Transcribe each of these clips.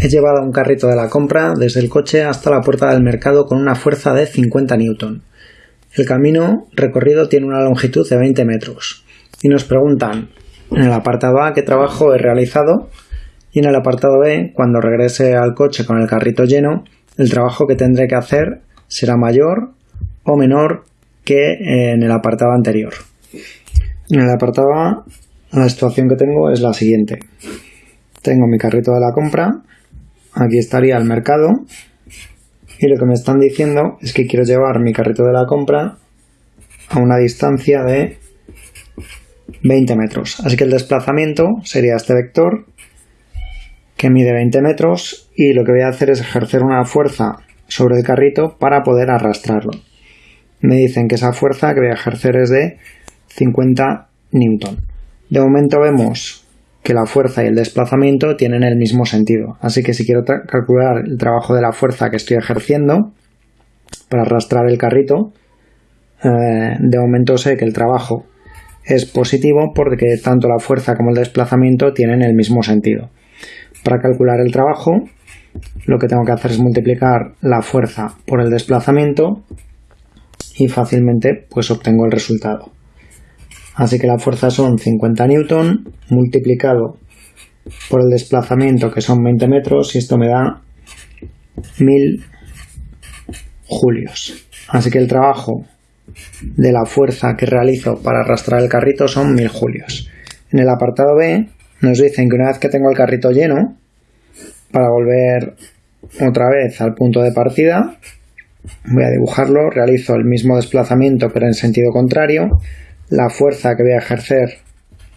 He llevado un carrito de la compra desde el coche hasta la puerta del mercado con una fuerza de 50 newton. El camino recorrido tiene una longitud de 20 metros. Y nos preguntan en el apartado A qué trabajo he realizado y en el apartado B, cuando regrese al coche con el carrito lleno, el trabajo que tendré que hacer será mayor o menor que en el apartado anterior. En el apartado A, la situación que tengo es la siguiente. Tengo mi carrito de la compra, aquí estaría el mercado y lo que me están diciendo es que quiero llevar mi carrito de la compra a una distancia de 20 metros. Así que el desplazamiento sería este vector que mide 20 metros y lo que voy a hacer es ejercer una fuerza sobre el carrito para poder arrastrarlo. Me dicen que esa fuerza que voy a ejercer es de 50 newton. De momento vemos que la fuerza y el desplazamiento tienen el mismo sentido. Así que si quiero calcular el trabajo de la fuerza que estoy ejerciendo para arrastrar el carrito, eh, de momento sé que el trabajo es positivo porque tanto la fuerza como el desplazamiento tienen el mismo sentido. Para calcular el trabajo, lo que tengo que hacer es multiplicar la fuerza por el desplazamiento y fácilmente pues obtengo el resultado. Así que la fuerza son 50 newton multiplicado por el desplazamiento que son 20 metros y esto me da 1000 julios. Así que el trabajo de la fuerza que realizo para arrastrar el carrito son 1000 julios. En el apartado B nos dicen que una vez que tengo el carrito lleno, para volver otra vez al punto de partida, voy a dibujarlo, realizo el mismo desplazamiento pero en sentido contrario, la fuerza que voy a ejercer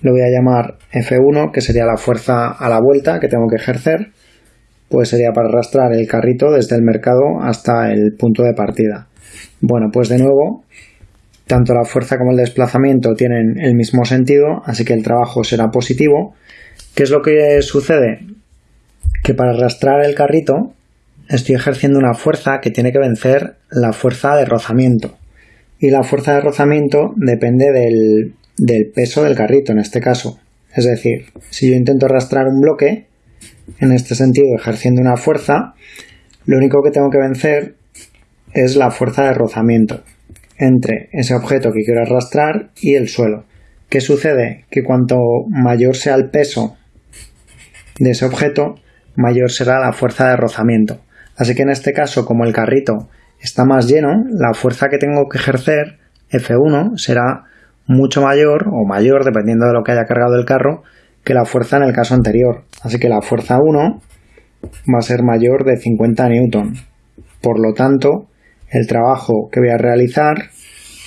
lo voy a llamar F1, que sería la fuerza a la vuelta que tengo que ejercer, pues sería para arrastrar el carrito desde el mercado hasta el punto de partida. Bueno, pues de nuevo, tanto la fuerza como el desplazamiento tienen el mismo sentido, así que el trabajo será positivo. ¿Qué es lo que sucede? Que para arrastrar el carrito estoy ejerciendo una fuerza que tiene que vencer la fuerza de rozamiento y la fuerza de rozamiento depende del, peso del carrito en este caso. Es decir, si yo intento arrastrar un bloque, en este sentido ejerciendo una fuerza, lo único que tengo que vencer es la fuerza de rozamiento entre ese objeto que quiero arrastrar y el suelo. ¿Qué sucede? Que cuanto mayor sea el peso de ese objeto, mayor será la fuerza de rozamiento. Así que en este caso, como el carrito está más lleno, la fuerza que tengo que ejercer, F1, será mucho mayor o mayor, dependiendo de lo que haya cargado el carro, que la fuerza en el caso anterior. Así que la fuerza 1 va a ser mayor de 50 newton. Por lo tanto, el trabajo que voy a realizar,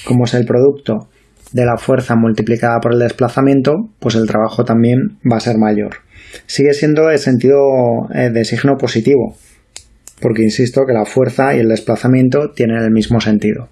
como es el producto de la fuerza multiplicada por el desplazamiento, pues el trabajo también va a ser mayor. Sigue siendo de sentido eh, de signo positivo, porque insisto que la fuerza y el desplazamiento tienen el mismo sentido.